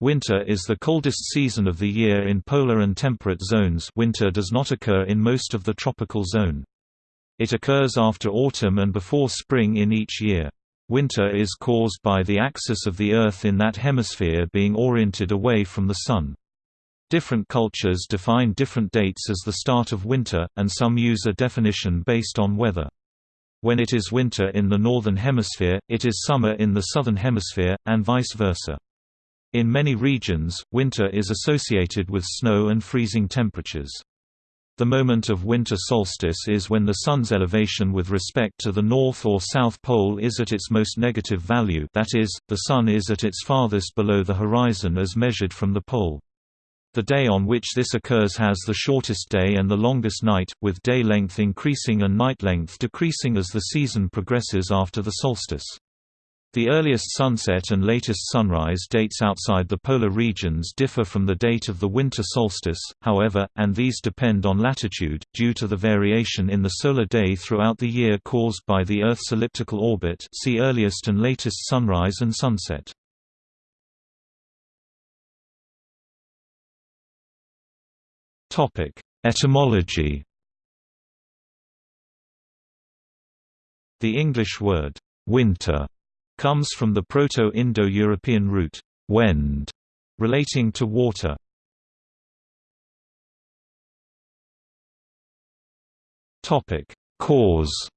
Winter is the coldest season of the year in polar and temperate zones winter does not occur in most of the tropical zone. It occurs after autumn and before spring in each year. Winter is caused by the axis of the Earth in that hemisphere being oriented away from the Sun. Different cultures define different dates as the start of winter, and some use a definition based on weather. When it is winter in the Northern Hemisphere, it is summer in the Southern Hemisphere, and vice versa. In many regions, winter is associated with snow and freezing temperatures. The moment of winter solstice is when the Sun's elevation with respect to the North or South Pole is at its most negative value that is, the Sun is at its farthest below the horizon as measured from the pole. The day on which this occurs has the shortest day and the longest night, with day length increasing and night length decreasing as the season progresses after the solstice. The earliest sunset and latest sunrise dates outside the polar regions differ from the date of the winter solstice, however, and these depend on latitude, due to the variation in the solar day throughout the year caused by the Earth's elliptical orbit see earliest and latest sunrise and sunset. Etymology The English word, winter comes from the Proto-Indo-European root, wend, relating to water. Topic: Cause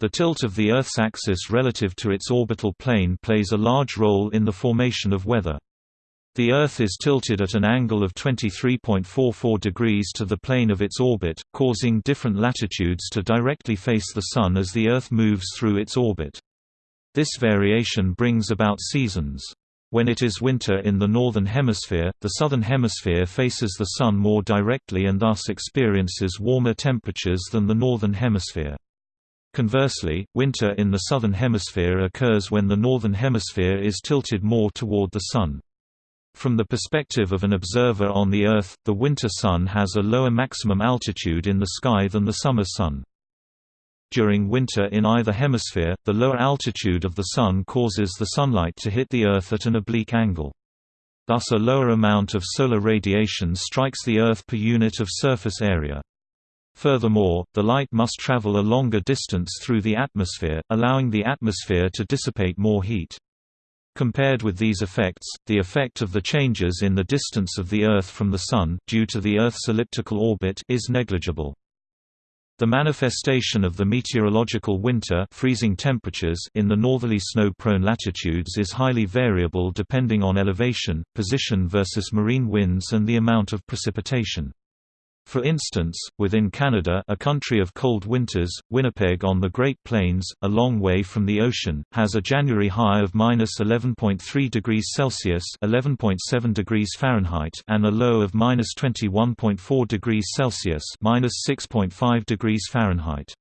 The tilt of the Earth's axis relative to its orbital plane plays a large role in the formation of weather. The Earth is tilted at an angle of 23.44 degrees to the plane of its orbit, causing different latitudes to directly face the Sun as the Earth moves through its orbit. This variation brings about seasons. When it is winter in the Northern Hemisphere, the Southern Hemisphere faces the Sun more directly and thus experiences warmer temperatures than the Northern Hemisphere. Conversely, winter in the Southern Hemisphere occurs when the Northern Hemisphere is tilted more toward the Sun. From the perspective of an observer on the Earth, the winter sun has a lower maximum altitude in the sky than the summer sun. During winter in either hemisphere, the lower altitude of the Sun causes the sunlight to hit the Earth at an oblique angle. Thus a lower amount of solar radiation strikes the Earth per unit of surface area. Furthermore, the light must travel a longer distance through the atmosphere, allowing the atmosphere to dissipate more heat. Compared with these effects, the effect of the changes in the distance of the Earth from the Sun due to the Earth's elliptical orbit is negligible. The manifestation of the meteorological winter freezing temperatures in the northerly snow-prone latitudes is highly variable depending on elevation, position versus marine winds and the amount of precipitation. For instance, within Canada a country of cold winters, Winnipeg on the Great Plains, a long way from the ocean, has a January high of minus 11.3 degrees Celsius (11.7 degrees Fahrenheit) and a low of minus 21.4 degrees Celsius (minus 6.5 degrees Fahrenheit).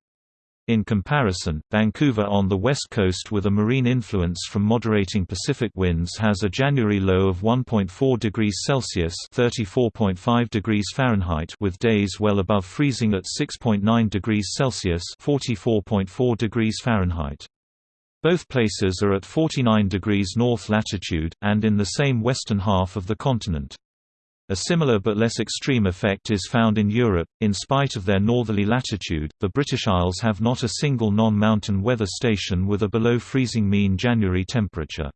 In comparison, Vancouver on the west coast with a marine influence from moderating Pacific winds has a January low of 1.4 degrees Celsius (34.5 degrees Fahrenheit) with days well above freezing at 6.9 degrees Celsius (44.4 degrees Fahrenheit). Both places are at 49 degrees north latitude, and in the same western half of the continent. A similar but less extreme effect is found in Europe. In spite of their northerly latitude, the British Isles have not a single non mountain weather station with a below freezing mean January temperature.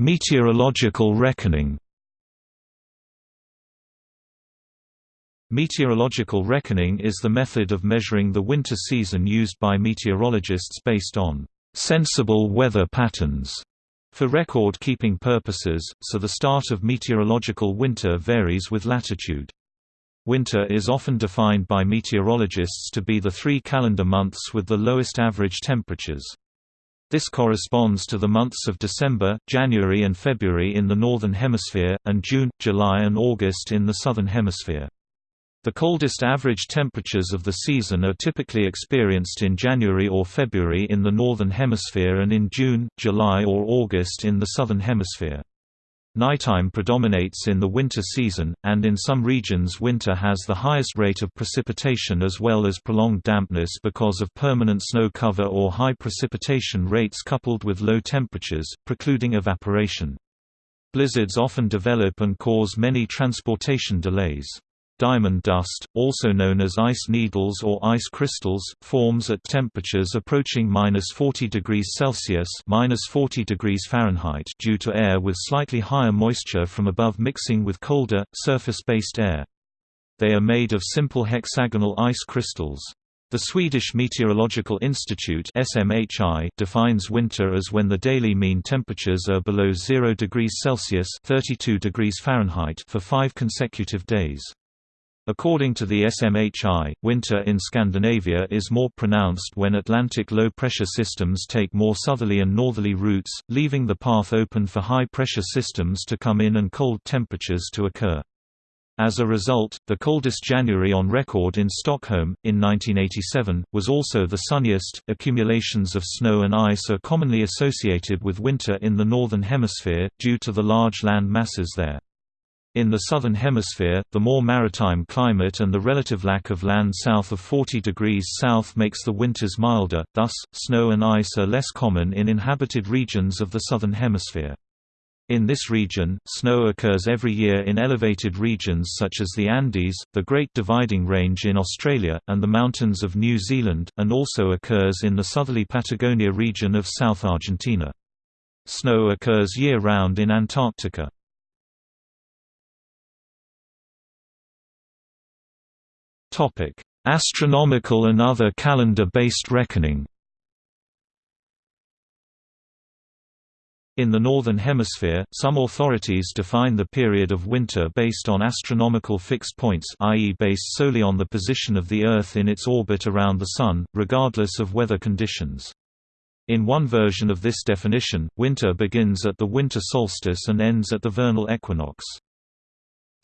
Meteorological reckoning Meteorological reckoning is the method of measuring the winter season used by meteorologists based on sensible weather patterns for record-keeping purposes, so the start of meteorological winter varies with latitude. Winter is often defined by meteorologists to be the three calendar months with the lowest average temperatures. This corresponds to the months of December, January and February in the Northern Hemisphere, and June, July and August in the Southern Hemisphere. The coldest average temperatures of the season are typically experienced in January or February in the Northern Hemisphere and in June, July or August in the Southern Hemisphere. Nighttime predominates in the winter season, and in some regions winter has the highest rate of precipitation as well as prolonged dampness because of permanent snow cover or high precipitation rates coupled with low temperatures, precluding evaporation. Blizzards often develop and cause many transportation delays. Diamond dust, also known as ice needles or ice crystals, forms at temperatures approaching minus 40 degrees Celsius minus 40 degrees Fahrenheit due to air with slightly higher moisture from above mixing with colder, surface-based air. They are made of simple hexagonal ice crystals. The Swedish Meteorological Institute SMHI defines winter as when the daily mean temperatures are below 0 degrees Celsius 32 degrees Fahrenheit for five consecutive days. According to the SMHI, winter in Scandinavia is more pronounced when Atlantic low-pressure systems take more southerly and northerly routes, leaving the path open for high-pressure systems to come in and cold temperatures to occur. As a result, the coldest January on record in Stockholm, in 1987, was also the sunniest. Accumulations of snow and ice are commonly associated with winter in the Northern Hemisphere, due to the large land masses there. In the Southern Hemisphere, the more maritime climate and the relative lack of land south of 40 degrees south makes the winters milder, thus, snow and ice are less common in inhabited regions of the Southern Hemisphere. In this region, snow occurs every year in elevated regions such as the Andes, the Great Dividing Range in Australia, and the mountains of New Zealand, and also occurs in the southerly Patagonia region of South Argentina. Snow occurs year-round in Antarctica. Astronomical and other calendar-based reckoning. In the Northern Hemisphere, some authorities define the period of winter based on astronomical fixed points i.e. based solely on the position of the Earth in its orbit around the Sun, regardless of weather conditions. In one version of this definition, winter begins at the winter solstice and ends at the vernal equinox.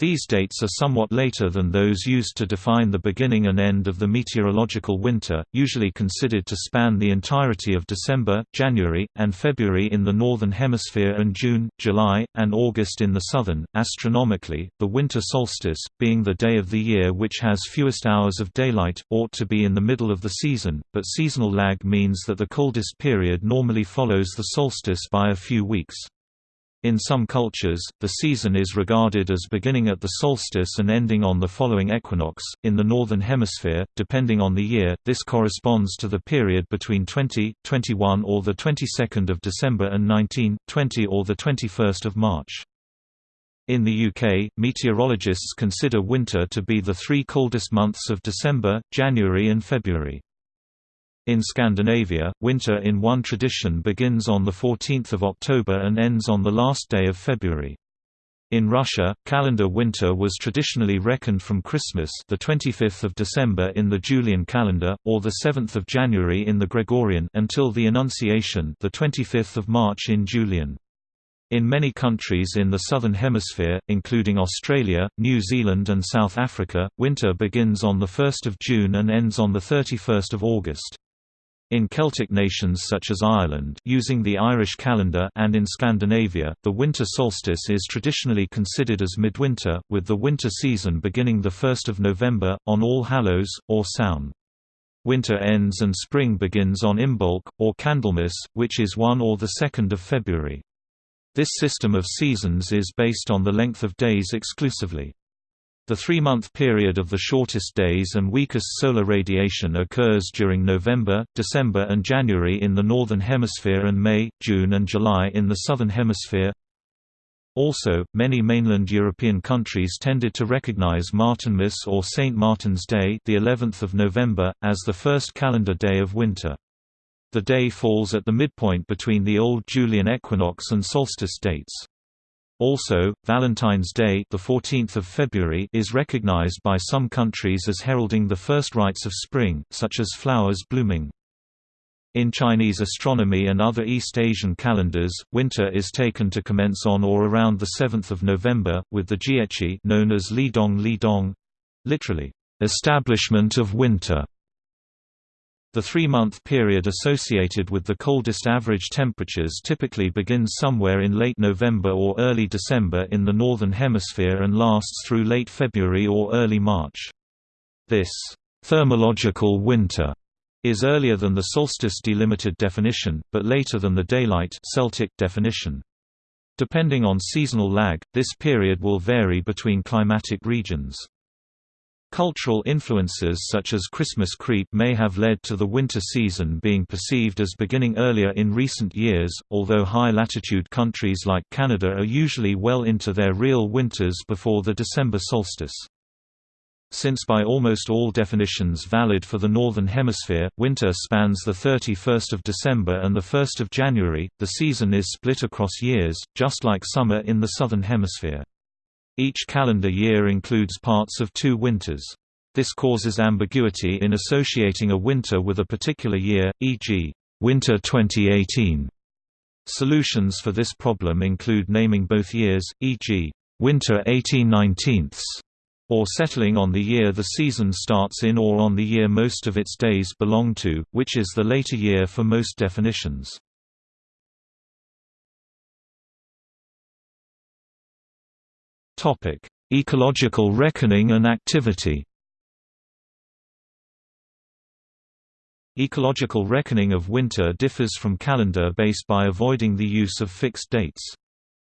These dates are somewhat later than those used to define the beginning and end of the meteorological winter, usually considered to span the entirety of December, January, and February in the Northern Hemisphere and June, July, and August in the Southern. Astronomically, the winter solstice, being the day of the year which has fewest hours of daylight, ought to be in the middle of the season, but seasonal lag means that the coldest period normally follows the solstice by a few weeks. In some cultures, the season is regarded as beginning at the solstice and ending on the following equinox. In the Northern Hemisphere, depending on the year, this corresponds to the period between 20, 21 or the 22nd of December and 19, 20 or the 21st of March. In the UK, meteorologists consider winter to be the three coldest months of December, January and February. In Scandinavia, winter in one tradition begins on 14 October and ends on the last day of February. In Russia, calendar winter was traditionally reckoned from Christmas the 25th of December in the Julian calendar, or the 7th of January in the Gregorian until the Annunciation the 25th of March in Julian. In many countries in the Southern Hemisphere, including Australia, New Zealand and South Africa, winter begins on 1 June and ends on 31 August. In Celtic nations such as Ireland using the Irish calendar and in Scandinavia, the winter solstice is traditionally considered as midwinter, with the winter season beginning 1 November, on All Hallows, or Samhain. Winter ends and spring begins on Imbolc, or Candlemas, which is 1 or 2 February. This system of seasons is based on the length of days exclusively. The three-month period of the shortest days and weakest solar radiation occurs during November, December and January in the Northern Hemisphere and May, June and July in the Southern Hemisphere. Also, many mainland European countries tended to recognize Martinmas or St. Martin's Day the 11th of November, as the first calendar day of winter. The day falls at the midpoint between the Old Julian equinox and solstice dates. Also, Valentine's Day the 14th of February is recognized by some countries as heralding the first rites of spring, such as flowers blooming. In Chinese astronomy and other East Asian calendars, winter is taken to commence on or around the 7th of November, with the Jieqi known as Li Dong Li Dong, literally, establishment of winter, The three-month period associated with the coldest average temperatures typically begins somewhere in late November or early December in the Northern Hemisphere and lasts through late February or early March. This thermological winter is earlier than the solstice delimited definition, but later than the daylight Celtic definition. Depending on seasonal lag, this period will vary between climatic regions. Cultural influences such as Christmas creep may have led to the winter season being perceived as beginning earlier in recent years, although high-latitude countries like Canada are usually well into their real winters before the December solstice. Since by almost all definitions valid for the Northern Hemisphere, winter spans the 31st of December and the 1st of January, the season is split across years, just like summer in the Southern Hemisphere. Each calendar year includes parts of two winters. This causes ambiguity in associating a winter with a particular year, e.g., winter 2018. Solutions for this problem include naming both years, e.g., winter 1819 or settling on the year the season starts in or on the year most of its days belong to, which is the later year for most definitions. Topic: Ecological reckoning and activity. Ecological reckoning of winter differs from calendar-based by avoiding the use of fixed dates.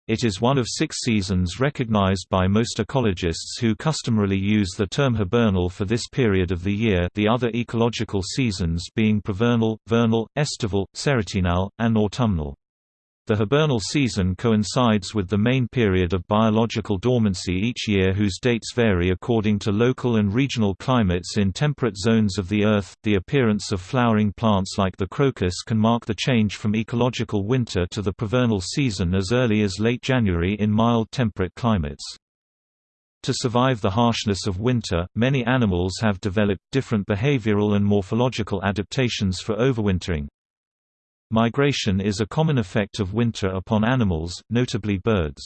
It is one of six seasons recognized by most ecologists who customarily use the term hibernal for this period of the year the other ecological seasons being provernal, vernal, estival, serotinal, and autumnal. The hibernal season coincides with the main period of biological dormancy each year whose dates vary according to local and regional climates in temperate zones of the Earth. The appearance of flowering plants like the crocus can mark the change from ecological winter to the provernal season as early as late January in mild temperate climates. To survive the harshness of winter, many animals have developed different behavioral and morphological adaptations for overwintering, Migration is a common effect of winter upon animals, notably birds.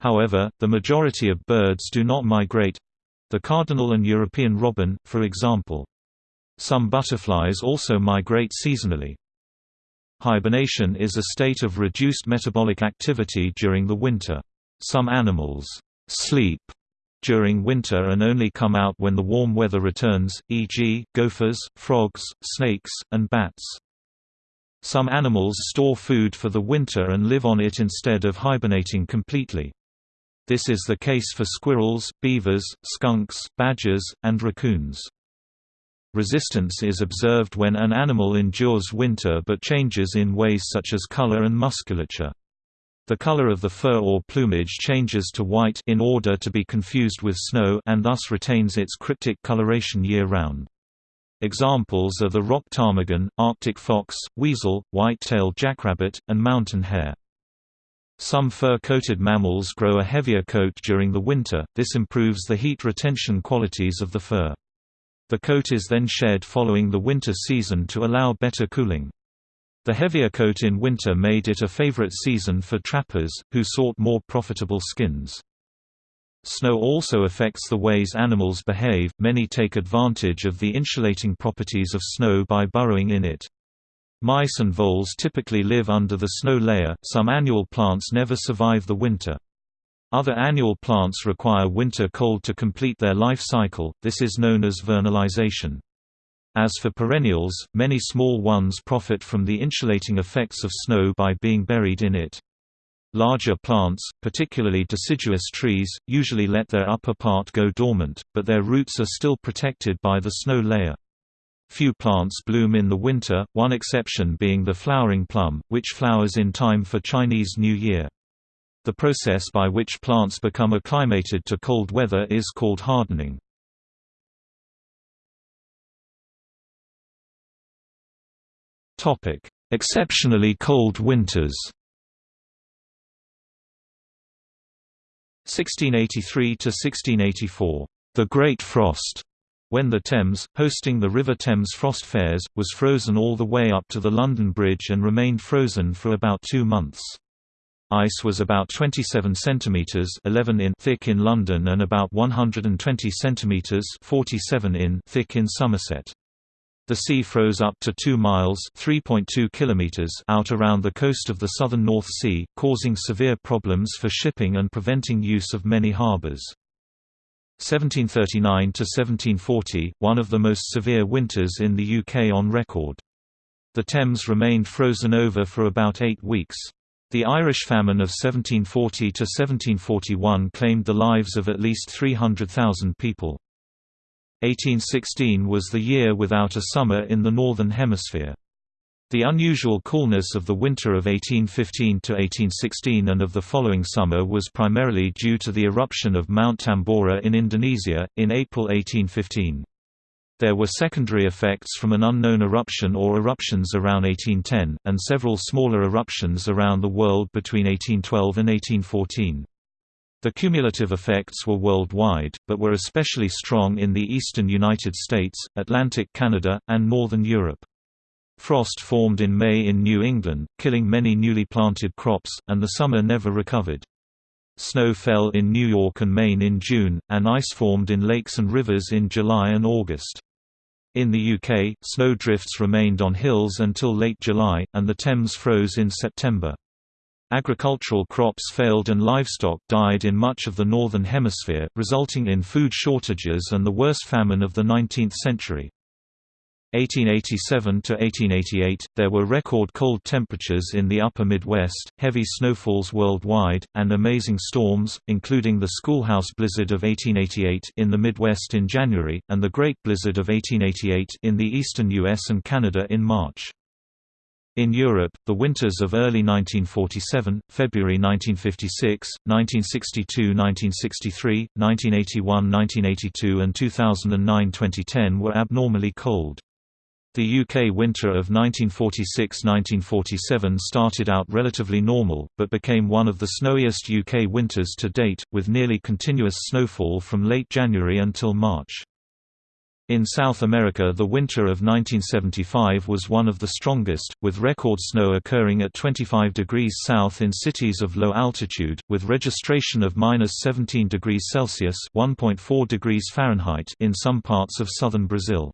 However, the majority of birds do not migrate—the cardinal and European robin, for example. Some butterflies also migrate seasonally. Hibernation is a state of reduced metabolic activity during the winter. Some animals sleep during winter and only come out when the warm weather returns, e.g., gophers, frogs, snakes, and bats. Some animals store food for the winter and live on it instead of hibernating completely. This is the case for squirrels, beavers, skunks, badgers, and raccoons. Resistance is observed when an animal endures winter but changes in ways such as color and musculature. The color of the fur or plumage changes to white in order to be confused with snow and thus retains its cryptic coloration year-round. Examples are the rock ptarmigan, arctic fox, weasel, white-tailed jackrabbit, and mountain hare. Some fur-coated mammals grow a heavier coat during the winter, this improves the heat retention qualities of the fur. The coat is then shed following the winter season to allow better cooling. The heavier coat in winter made it a favorite season for trappers, who sought more profitable skins. Snow also affects the ways animals behave, many take advantage of the insulating properties of snow by burrowing in it. Mice and voles typically live under the snow layer, some annual plants never survive the winter. Other annual plants require winter cold to complete their life cycle, this is known as vernalization. As for perennials, many small ones profit from the insulating effects of snow by being buried in it. Larger plants, particularly deciduous trees, usually let their upper part go dormant, but their roots are still protected by the snow layer. Few plants bloom in the winter, one exception being the flowering plum, which flowers in time for Chinese New Year. The process by which plants become acclimated to cold weather is called hardening. Exceptionally cold winters 1683 to 1684, the Great Frost, when the Thames, hosting the River Thames Frost Fairs, was frozen all the way up to the London Bridge and remained frozen for about two months. Ice was about 27 centimeters (11 in) thick in London and about 120 centimeters (47 in) thick in Somerset. The sea froze up to 2 miles (3.2 kilometers) out around the coast of the southern North Sea, causing severe problems for shipping and preventing use of many harbors. 1739 to 1740, one of the most severe winters in the UK on record. The Thames remained frozen over for about 8 weeks. The Irish famine of 1740 to 1741 claimed the lives of at least 300,000 people. 1816 was the year without a summer in the Northern Hemisphere. The unusual coolness of the winter of 1815–1816 and of the following summer was primarily due to the eruption of Mount Tambora in Indonesia, in April 1815. There were secondary effects from an unknown eruption or eruptions around 1810, and several smaller eruptions around the world between 1812 and 1814. The cumulative effects were worldwide, but were especially strong in the eastern United States, Atlantic Canada, and northern Europe. Frost formed in May in New England, killing many newly planted crops, and the summer never recovered. Snow fell in New York and Maine in June, and ice formed in lakes and rivers in July and August. In the UK, snow drifts remained on hills until late July, and the Thames froze in September. Agricultural crops failed and livestock died in much of the Northern Hemisphere, resulting in food shortages and the worst famine of the 19th century. 1887 to 1888, there were record cold temperatures in the upper Midwest, heavy snowfalls worldwide, and amazing storms, including the Schoolhouse Blizzard of 1888 in the Midwest in January, and the Great Blizzard of 1888 in the eastern US and Canada in March. In Europe, the winters of early 1947, February 1956, 1962–1963, 1981–1982 and 2009–2010 were abnormally cold. The UK winter of 1946–1947 started out relatively normal, but became one of the snowiest UK winters to date, with nearly continuous snowfall from late January until March. In South America the winter of 1975 was one of the strongest, with record snow occurring at 25 degrees south in cities of low altitude, with registration of minus 17 degrees Celsius (1.4 degrees Fahrenheit) in some parts of southern Brazil.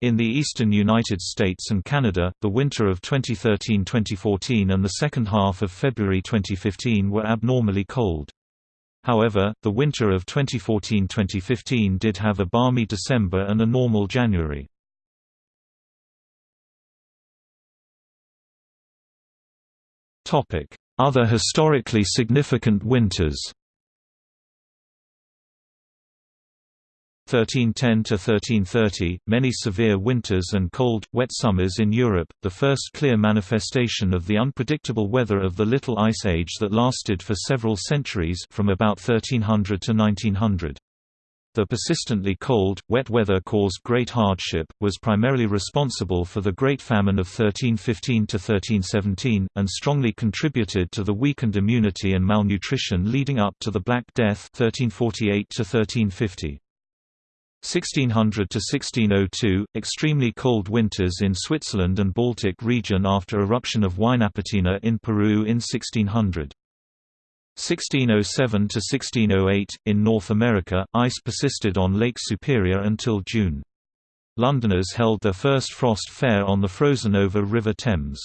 In the eastern United States and Canada, the winter of 2013–2014 and the second half of February 2015 were abnormally cold. However, the winter of 2014–2015 did have a balmy December and a normal January. Other historically significant winters 1310 to 1330, many severe winters and cold, wet summers in Europe, the first clear manifestation of the unpredictable weather of the Little Ice Age that lasted for several centuries from about 1300 to 1900. The persistently cold, wet weather caused great hardship, was primarily responsible for the Great Famine of 1315 to 1317, and strongly contributed to the weakened immunity and malnutrition leading up to the Black Death 1348 to 1350. 1600 to 1602 extremely cold winters in Switzerland and Baltic region after eruption of Huaynaputina in Peru in 1600 1607 to 1608 in North America ice persisted on Lake Superior until June. Londoners held their first frost fair on the frozen over River Thames.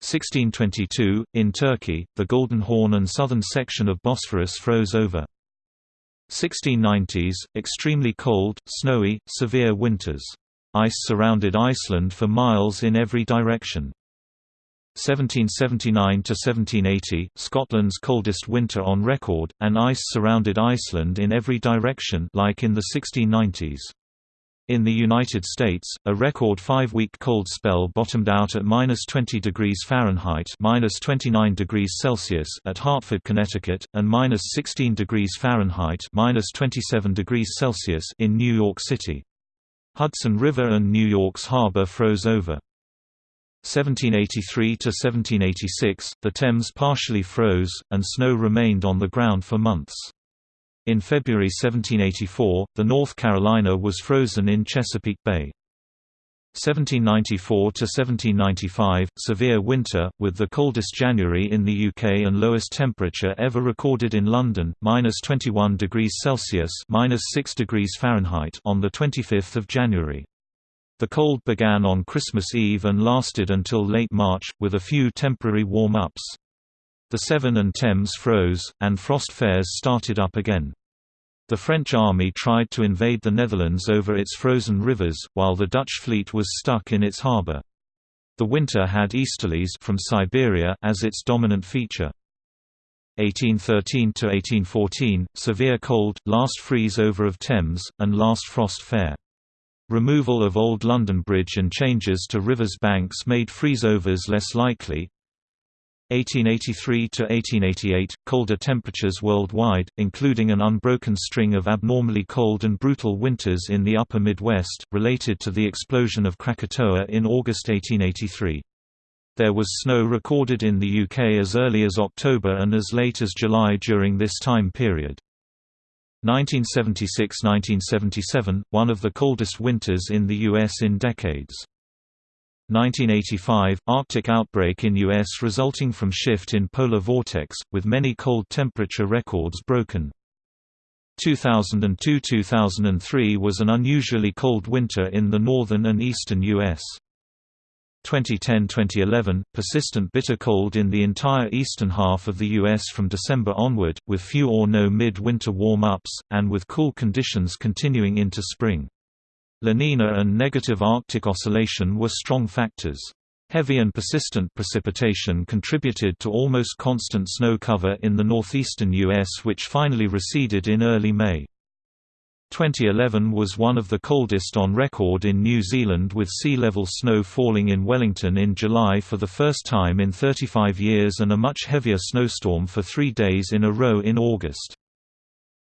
1622 in Turkey the Golden Horn and southern section of Bosphorus froze over 1690s, extremely cold, snowy, severe winters. Ice surrounded Iceland for miles in every direction. 1779–1780, Scotland's coldest winter on record, and ice surrounded Iceland in every direction like in the 1690s. In the United States, a record five-week cold spell bottomed out at minus 20 degrees Fahrenheit minus 29 degrees Celsius at Hartford, Connecticut, and minus 16 degrees Fahrenheit minus 27 degrees Celsius in New York City. Hudson River and New York's harbor froze over. 1783 to 1786, the Thames partially froze, and snow remained on the ground for months. In February 1784, the North Carolina was frozen in Chesapeake Bay. 1794–1795, severe winter, with the coldest January in the UK and lowest temperature ever recorded in London, minus 21 degrees Celsius minus 6 degrees Fahrenheit on 25 January. The cold began on Christmas Eve and lasted until late March, with a few temporary warm-ups. The Severn and Thames froze, and frost fairs started up again. The French army tried to invade the Netherlands over its frozen rivers, while the Dutch fleet was stuck in its harbour. The winter had easterlies from Siberia as its dominant feature. 1813–1814, severe cold, last freeze-over of Thames, and last frost fair. Removal of Old London Bridge and changes to rivers' banks made freeze-overs less likely. 1883–1888, colder temperatures worldwide, including an unbroken string of abnormally cold and brutal winters in the upper Midwest, related to the explosion of Krakatoa in August 1883. There was snow recorded in the UK as early as October and as late as July during this time period. 1976–1977, one of the coldest winters in the U.S. in decades. 1985 – Arctic outbreak in U.S. resulting from shift in polar vortex, with many cold temperature records broken. 2002–2003 was an unusually cold winter in the northern and eastern U.S. 2010–2011, persistent bitter cold in the entire eastern half of the U.S. from December onward, with few or no mid-winter warm-ups, and with cool conditions continuing into spring. La Nina and negative Arctic oscillation were strong factors. Heavy and persistent precipitation contributed to almost constant snow cover in the northeastern U.S. which finally receded in early May. 2011 was one of the coldest on record in New Zealand with sea level snow falling in Wellington in July for the first time in 35 years and a much heavier snowstorm for three days in a row in August.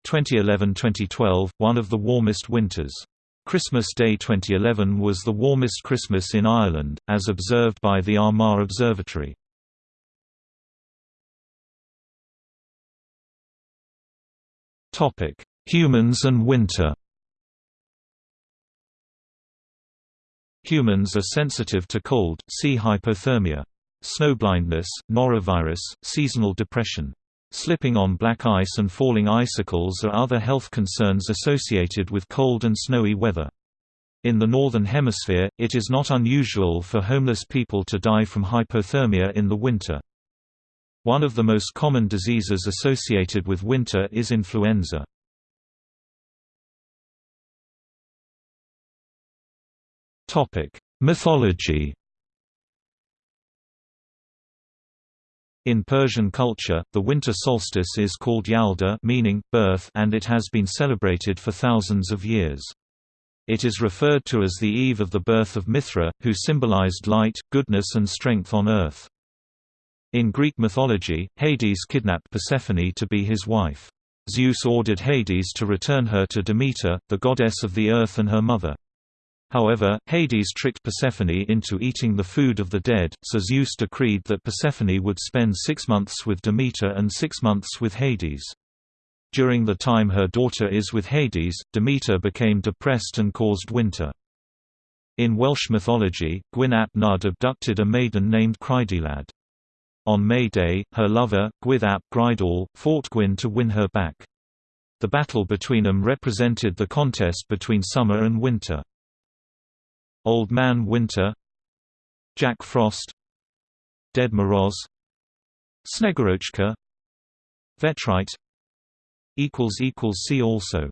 2011–2012, one of the warmest winters. Christmas Day 2011 was the warmest Christmas in Ireland, as observed by the Armagh Observatory. Humans and winter Humans are sensitive to cold, see hypothermia. Snowblindness, norovirus, seasonal depression. Slipping on black ice and falling icicles are other health concerns associated with cold and snowy weather. In the Northern Hemisphere, it is not unusual for homeless people to die from hypothermia in the winter. One of the most common diseases associated with winter is influenza. Mythology. In Persian culture, the winter solstice is called Yalda meaning, birth and it has been celebrated for thousands of years. It is referred to as the eve of the birth of Mithra, who symbolized light, goodness and strength on earth. In Greek mythology, Hades kidnapped Persephone to be his wife. Zeus ordered Hades to return her to Demeter, the goddess of the earth and her mother. However, Hades tricked Persephone into eating the food of the dead, so Zeus decreed that Persephone would spend six months with Demeter and six months with Hades. During the time her daughter is with Hades, Demeter became depressed and caused winter. In Welsh mythology, Gwyn ap Nudd abducted a maiden named Creiddylad. On May Day, her lover, Gwythyr ap Greidawl, fought Gwyn to win her back. The battle between them represented the contest between summer and winter. Old Man Winter Jack Frost Ded Moroz Snegurochka Vetrite See also